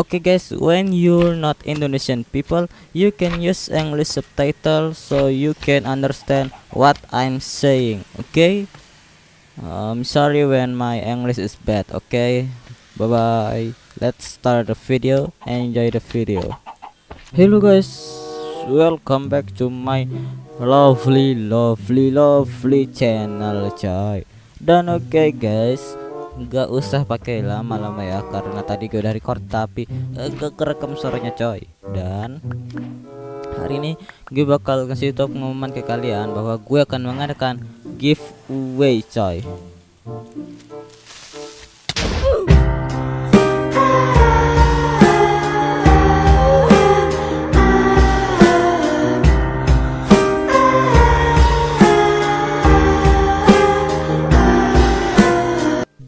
Okay guys, when you're not Indonesian people, you can use English subtitle so you can understand what I'm saying. Okay? I'm sorry when my English is bad. Okay? Bye bye. Let's start the video. Enjoy the video. Hello guys, welcome back to my lovely, lovely, lovely channel, coy. Dan okay, guys, nggak usah pakai lama-lama ya karena tadi gue dari record tapi uh, gak kerekam suaranya coy. Dan hari ini gue bakal kasih tau pengumuman ke kalian bahwa gue akan mengadakan giveaway coy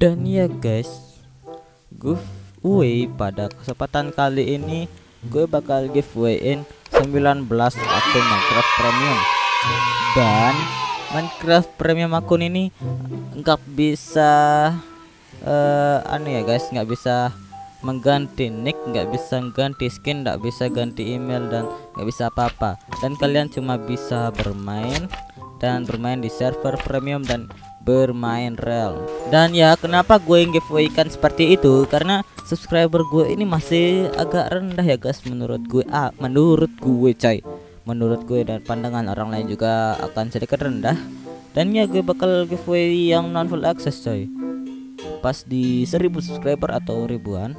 dan ya guys giveaway pada kesempatan kali ini gue bakal giveawayin 19 akun Minecraft Premium. Dan Minecraft Premium akun ini nggak bisa uh, anu ya guys nggak bisa mengganti nick nggak bisa ganti skin nggak bisa ganti email dan nggak bisa apa-apa. Dan kalian cuma bisa bermain dan bermain di server premium dan bermain real dan ya kenapa gue giveaway kan seperti itu? Karena subscriber gue ini masih agak rendah ya guys menurut gue. Ah menurut gue coy. Menurut gue dan pandangan orang lain juga akan sedikit rendah. Dan ya gue bakal giveaway yang non full access coy. Pas di 1000 subscriber atau ribuan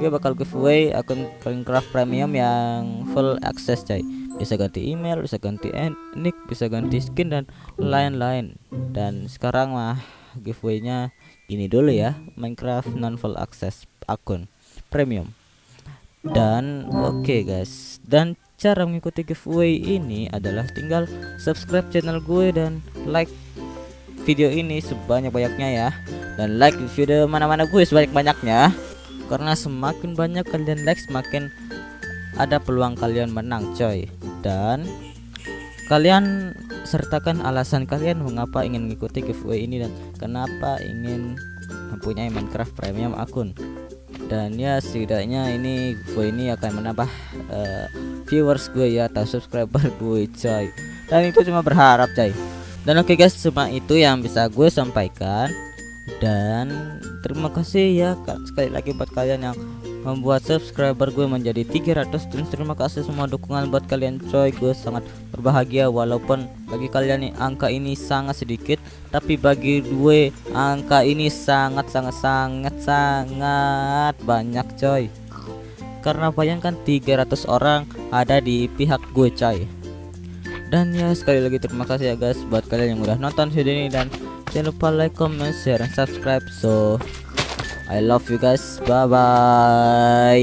gue bakal giveaway akun Minecraft premium yang full access coy bisa ganti email bisa ganti nick bisa ganti skin dan lain-lain. Dan sekarang mah giveaway-nya ini dulu ya Minecraft non full access akun premium. Dan oke okay guys dan cara mengikuti giveaway ini adalah tinggal subscribe channel gue dan like video ini sebanyak-banyaknya ya. Dan like video mana-mana gue sebanyak-banyaknya. Karena semakin banyak kalian like semakin ada peluang kalian menang coy dan kalian sertakan alasan kalian mengapa ingin mengikuti giveaway ini dan kenapa ingin mempunyai Minecraft Premium akun. Dan ya setidaknya ini giveaway ini akan menambah uh, viewers gue ya atau subscriber gue coy. Dan itu cuma berharap coy. Dan oke okay guys cuma itu yang bisa gue sampaikan. Dan terima kasih ya sekali lagi buat kalian yang membuat subscriber gue menjadi 300 dan terima kasih semua dukungan buat kalian coy. Gue sangat berbahagia walaupun bagi kalian nih angka ini sangat sedikit tapi bagi gue angka ini sangat sangat sangat sangat banyak coy. Karena bayangkan 300 orang ada di pihak gue coy. Dan ya sekali lagi terima kasih ya guys buat kalian yang udah nonton video ini dan jangan lupa like comment share dan subscribe so I love you guys. Bye bye.